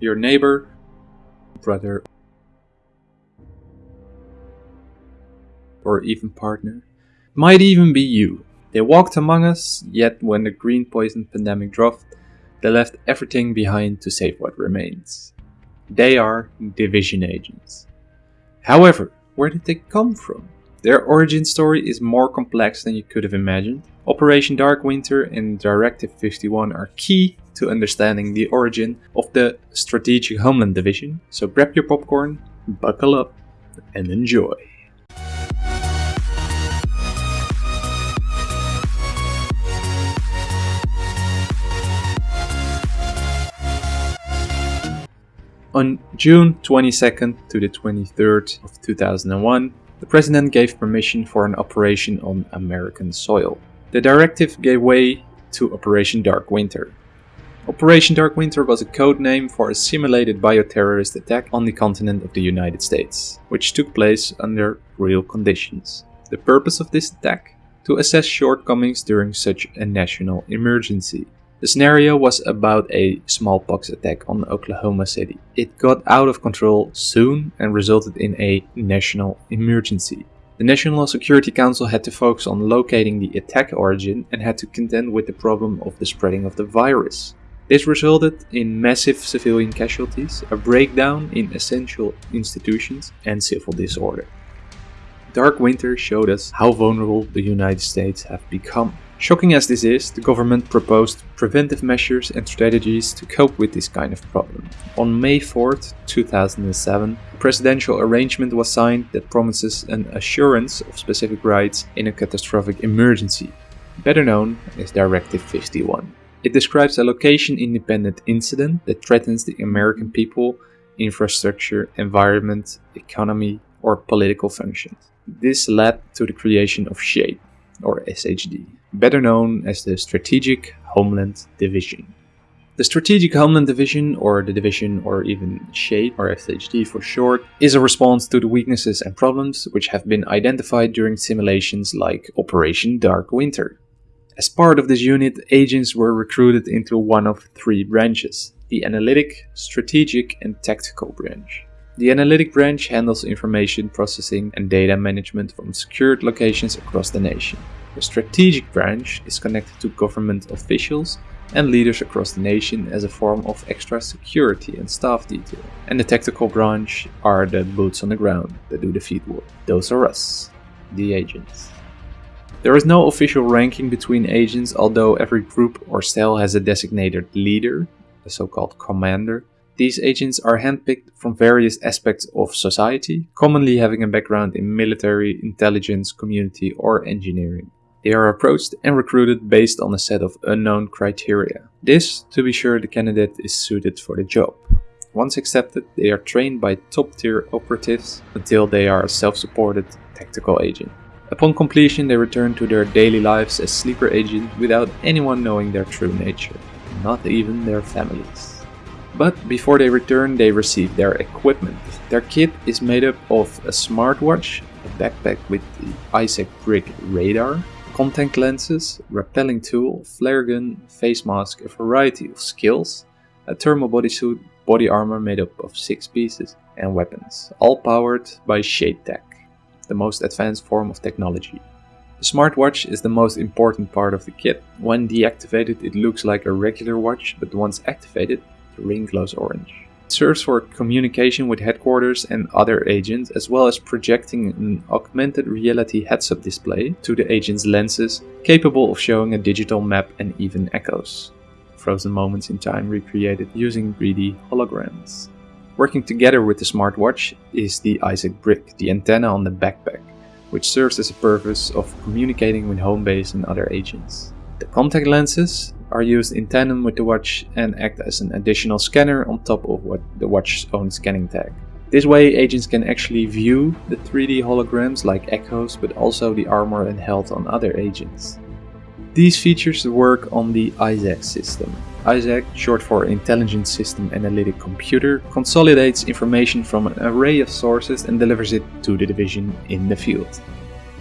your neighbor, brother, or even partner. Might even be you. They walked among us, yet when the green poison pandemic dropped, they left everything behind to save what remains. They are division agents. However, where did they come from? Their origin story is more complex than you could have imagined. Operation Dark Winter and Directive 51 are key to understanding the origin of the Strategic Homeland Division, so grab your popcorn, buckle up, and enjoy. On June 22nd to the 23rd of 2001, the president gave permission for an operation on American soil. The directive gave way to Operation Dark Winter. Operation Dark Winter was a code name for a simulated bioterrorist attack on the continent of the United States, which took place under real conditions. The purpose of this attack? To assess shortcomings during such a national emergency. The scenario was about a smallpox attack on Oklahoma City. It got out of control soon and resulted in a national emergency. The National Security Council had to focus on locating the attack origin and had to contend with the problem of the spreading of the virus. This resulted in massive civilian casualties, a breakdown in essential institutions, and civil disorder. Dark Winter showed us how vulnerable the United States have become. Shocking as this is, the government proposed preventive measures and strategies to cope with this kind of problem. On May 4, 2007, a presidential arrangement was signed that promises an assurance of specific rights in a catastrophic emergency, better known as Directive 51. It describes a location-independent incident that threatens the American people, infrastructure, environment, economy, or political functions. This led to the creation of SHADE, or SHD, better known as the Strategic Homeland Division. The Strategic Homeland Division, or the Division or even SHADE, or SHD for short, is a response to the weaknesses and problems which have been identified during simulations like Operation Dark Winter. As part of this unit, agents were recruited into one of three branches, the Analytic, Strategic and Tactical branch. The Analytic branch handles information processing and data management from secured locations across the nation. The Strategic branch is connected to government officials and leaders across the nation as a form of extra security and staff detail. And the Tactical branch are the boots on the ground that do the field work. Those are us, the agents. There is no official ranking between agents, although every group or cell has a designated leader, a so-called commander, these agents are handpicked from various aspects of society, commonly having a background in military, intelligence, community, or engineering. They are approached and recruited based on a set of unknown criteria. This to be sure the candidate is suited for the job. Once accepted, they are trained by top tier operatives until they are a self-supported tactical agent. Upon completion, they return to their daily lives as sleeper agents without anyone knowing their true nature, not even their families. But before they return, they receive their equipment. Their kit is made up of a smartwatch, a backpack with the ISAC brick radar, contact lenses, rappelling tool, flare gun, face mask, a variety of skills, a thermal bodysuit, body armor made up of 6 pieces, and weapons, all powered by Shade Tech, the most advanced form of technology. The smartwatch is the most important part of the kit. When deactivated it looks like a regular watch, but once activated the ring glows orange. It serves for communication with headquarters and other agents, as well as projecting an augmented reality heads-up display to the agent's lenses, capable of showing a digital map and even echoes. Frozen moments in time recreated using 3D holograms. Working together with the smartwatch is the ISAC brick, the antenna on the backpack, which serves as a purpose of communicating with home base and other agents. The contact lenses are used in tandem with the watch and act as an additional scanner on top of what the watch's own scanning tag. This way agents can actually view the 3D holograms like echoes but also the armor and health on other agents. These features work on the ISAC system. ISAC, short for Intelligent System Analytic Computer, consolidates information from an array of sources and delivers it to the division in the field.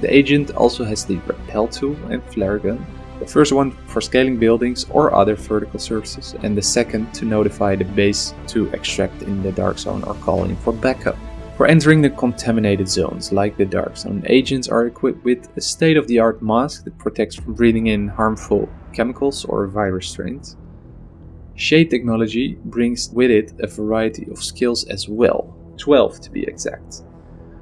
The agent also has the rappel tool and flare gun, The first one for scaling buildings or other vertical surfaces, and the second to notify the base to extract in the dark zone or call in for backup. For entering the contaminated zones, like the Dark Zone, agents are equipped with a state-of-the-art mask that protects from breathing in harmful chemicals or virus strains. Shade technology brings with it a variety of skills as well, 12 to be exact.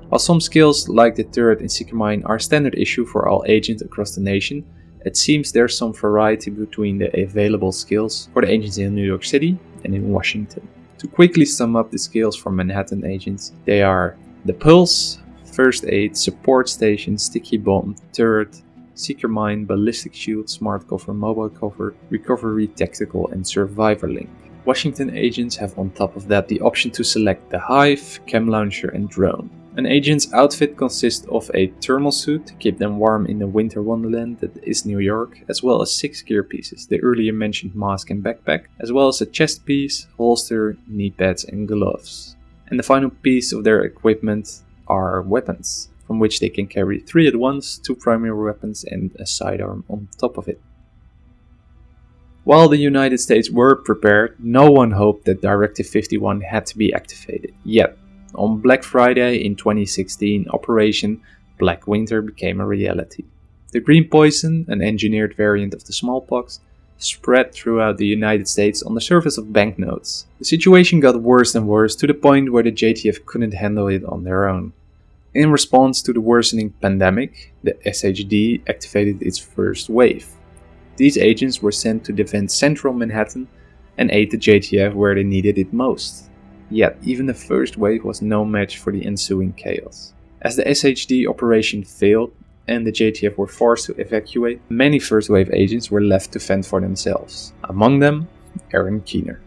While some skills like the turret in Mine are standard issue for all agents across the nation, it seems there's some variety between the available skills for the agents in New York City and in Washington. To quickly sum up the skills for Manhattan agents, they are the Pulse, First Aid, Support Station, Sticky Bomb, Turret, Seeker Mine, Ballistic Shield, Smart Cover, Mobile Cover, Recovery, Tactical and Survivor Link. Washington agents have on top of that the option to select the Hive, Chem Launcher and Drone. An agent's outfit consists of a thermal suit to keep them warm in the winter wonderland that is New York, as well as six gear pieces, the earlier mentioned mask and backpack, as well as a chest piece, holster, knee pads and gloves. And the final piece of their equipment are weapons, from which they can carry three at once, two primary weapons and a sidearm on top of it. While the United States were prepared, no one hoped that Directive 51 had to be activated, yet on Black Friday in 2016, Operation Black Winter became a reality. The green poison, an engineered variant of the smallpox, spread throughout the United States on the surface of banknotes. The situation got worse and worse to the point where the JTF couldn't handle it on their own. In response to the worsening pandemic, the SHD activated its first wave. These agents were sent to defend central Manhattan and aid the JTF where they needed it most. Yet, even the first wave was no match for the ensuing chaos. As the SHD operation failed and the JTF were forced to evacuate, many first wave agents were left to fend for themselves, among them Aaron Keener.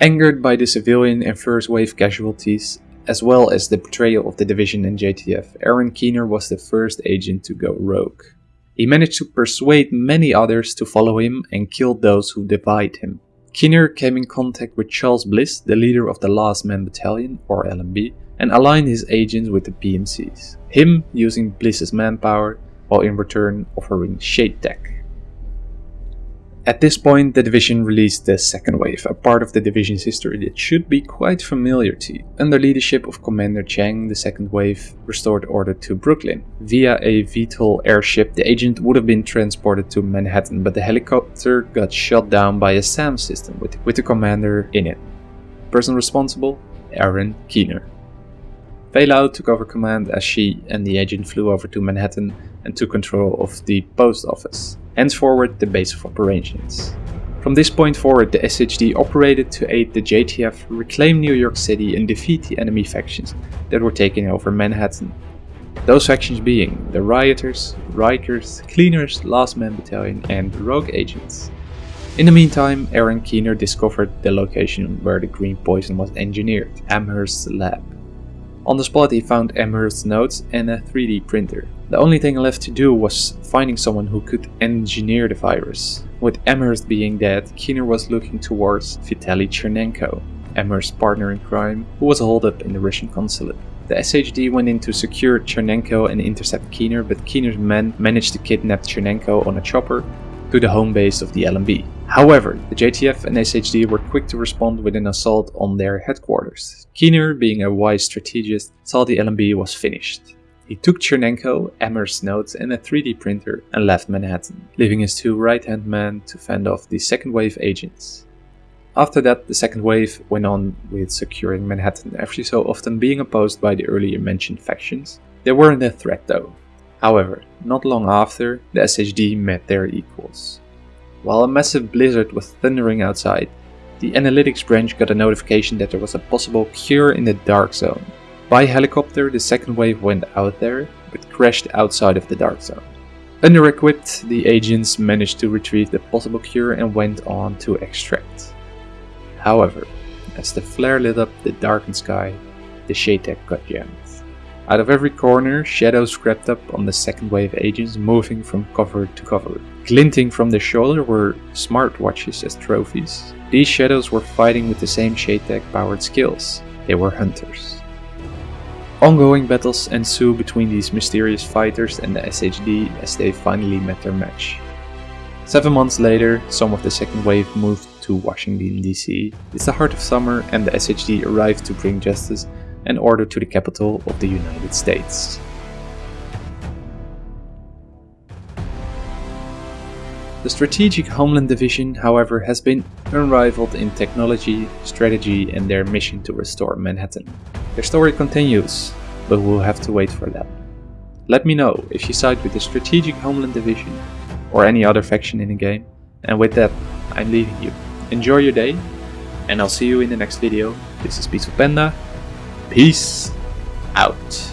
Angered by the civilian and first wave casualties, as well as the betrayal of the division and JTF, Aaron Keener was the first agent to go rogue. He managed to persuade many others to follow him and kill those who defied him. Keener came in contact with Charles Bliss, the leader of the Last Man Battalion, or LMB, and aligned his agents with the PMCs, him using Bliss's manpower, while in return offering Shade Tech. At this point, the division released the second wave, a part of the division's history that should be quite familiar to you. Under leadership of Commander Chang, the second wave restored order to Brooklyn. Via a VTOL airship, the agent would have been transported to Manhattan, but the helicopter got shot down by a SAM system with, with the commander in it. Person responsible? Aaron Keener. Faye Lau took over command as she and the agent flew over to Manhattan and took control of the post office henceforward the base of operations. From this point forward, the SHD operated to aid the JTF reclaim New York City and defeat the enemy factions that were taking over Manhattan. Those factions being the Rioters, Rikers, Cleaners, Last Man Battalion and Rogue Agents. In the meantime, Aaron Keener discovered the location where the green poison was engineered, Amherst's lab. On the spot he found Amherst's notes and a 3D printer. The only thing left to do was finding someone who could engineer the virus. With Amherst being dead, Keener was looking towards Vitaly Chernenko, Amherst's partner in crime, who was holed up in the Russian consulate. The SHD went in to secure Chernenko and intercept Keener, but Keener's men managed to kidnap Chernenko on a chopper to the home base of the LMB. However, the JTF and SHD were quick to respond with an assault on their headquarters. Keener, being a wise strategist, saw the LMB was finished. He took Chernenko, Amherst's notes and a 3D printer and left Manhattan, leaving his two right-hand men to fend off the second wave agents. After that, the second wave went on with securing Manhattan, every so often being opposed by the earlier mentioned factions. They weren't a threat though. However, not long after, the SHD met their equals. While a massive blizzard was thundering outside, the analytics branch got a notification that there was a possible cure in the Dark Zone. By helicopter, the second wave went out there, but crashed outside of the Dark Zone. Under-equipped, the agents managed to retrieve the possible cure and went on to extract. However, as the flare lit up the darkened sky, the shade tech got jammed. Out of every corner, shadows crept up on the second wave agents moving from cover to cover. Glinting from their shoulder were smartwatches as trophies. These shadows were fighting with the same shade tech powered skills. They were hunters. Ongoing battles ensue between these mysterious fighters and the SHD as they finally met their match. Seven months later, some of the second wave moved to Washington DC. It's the heart of summer and the SHD arrived to bring justice and order to the capital of the United States. The Strategic Homeland Division, however, has been unrivaled in technology, strategy and their mission to restore Manhattan. Their story continues, but we'll have to wait for that. Let me know if you side with the Strategic Homeland Division or any other faction in the game. And with that, I'm leaving you. Enjoy your day, and I'll see you in the next video. This is Peaceful Panda. Peace out.